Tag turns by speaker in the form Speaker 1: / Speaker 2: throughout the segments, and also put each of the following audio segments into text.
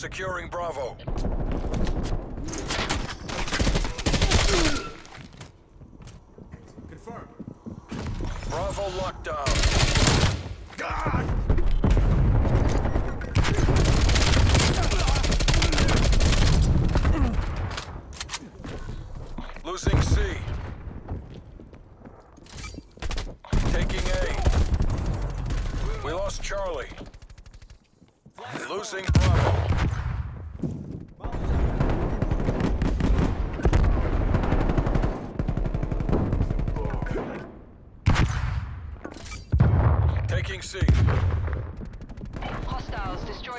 Speaker 1: Securing Bravo.
Speaker 2: Confirmed.
Speaker 1: Bravo locked down. Losing C. Taking A. We lost Charlie. Losing Bravo. Taking C.
Speaker 3: Hostiles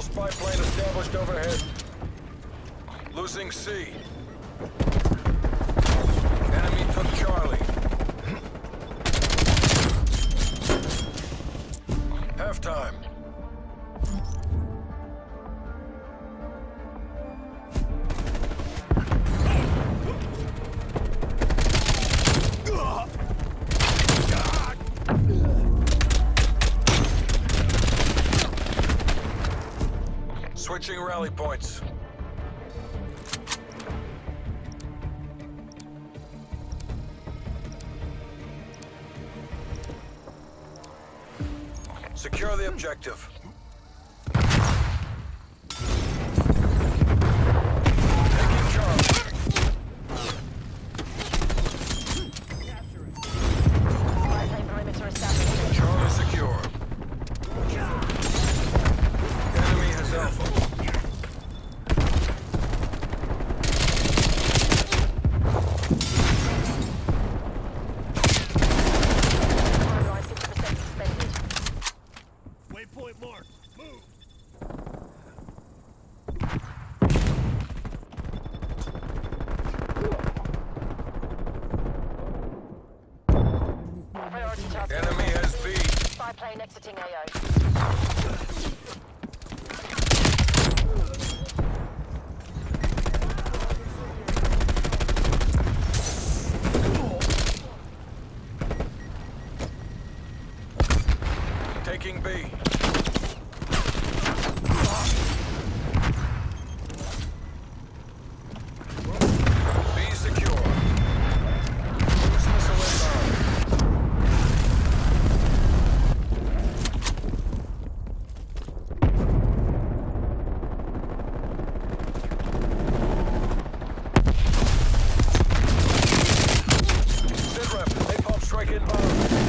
Speaker 1: Hostile spy plane established overhead. Losing C. Enemy took Charlie. Halftime. Rally points. Secure the objective. Taking Charlie.
Speaker 3: Spy plane perimeter established.
Speaker 1: Charlie secure. Enemy has Alpha.
Speaker 3: Timeline 50% suspended.
Speaker 2: Waypoint marked. Move.
Speaker 3: Priority target.
Speaker 1: Enemy has B.
Speaker 3: Spy plane exiting AO.
Speaker 1: Get low.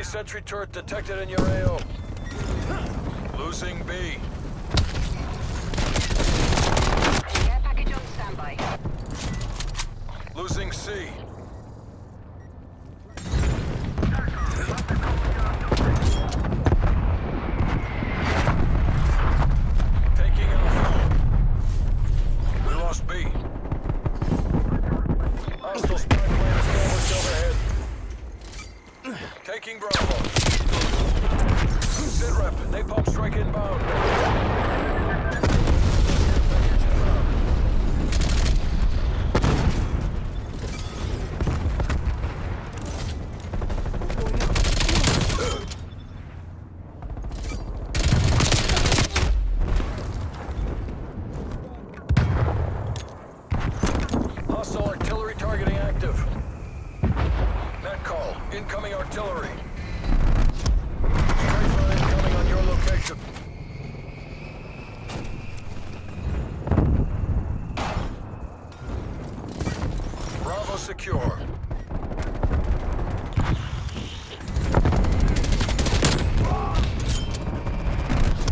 Speaker 1: Sentry turret detected in your AO. Losing B.
Speaker 3: Care package on standby.
Speaker 1: Losing C. Taking Alpha. We lost B. Hostile spy plane established overhead. Taking Bravo. Sitrep, napalm strike inbound. Hostile artillery targeting active. Net call. Incoming artillery. Strafe incoming on your location. Bravo secure.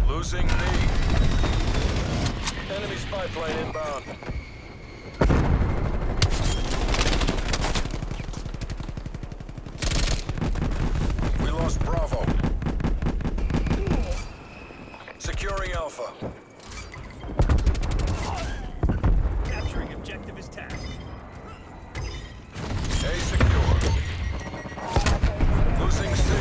Speaker 1: Losing B. Enemy spy plane inbound. We lost Bravo. Securing Alpha.
Speaker 2: Capturing objective is task.
Speaker 1: A secure. Losing C.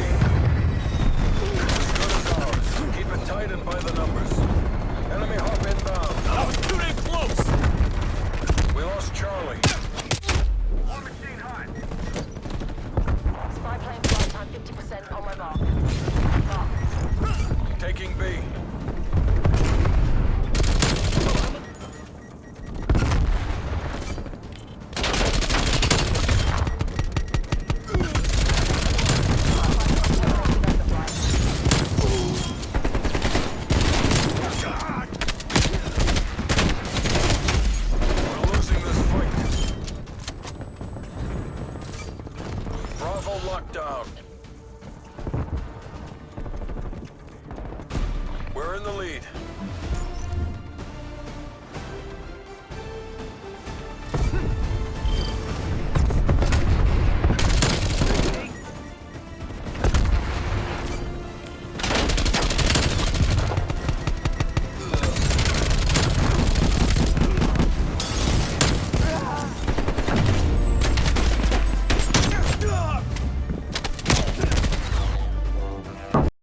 Speaker 1: As good as ours. Keep it tight and by the numbers. Enemy hop inbound.
Speaker 2: I was too damn close!
Speaker 1: We lost Charlie.
Speaker 3: Spy plane flight time 50% on my mark. Mark.
Speaker 1: Taking B. We're losing this fight. Bravo lockdown. We're in the lead.